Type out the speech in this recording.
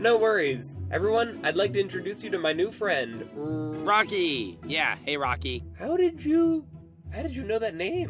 No worries. Everyone, I'd like to introduce you to my new friend. Rocky. Yeah, hey Rocky. How did you. How did you know that name?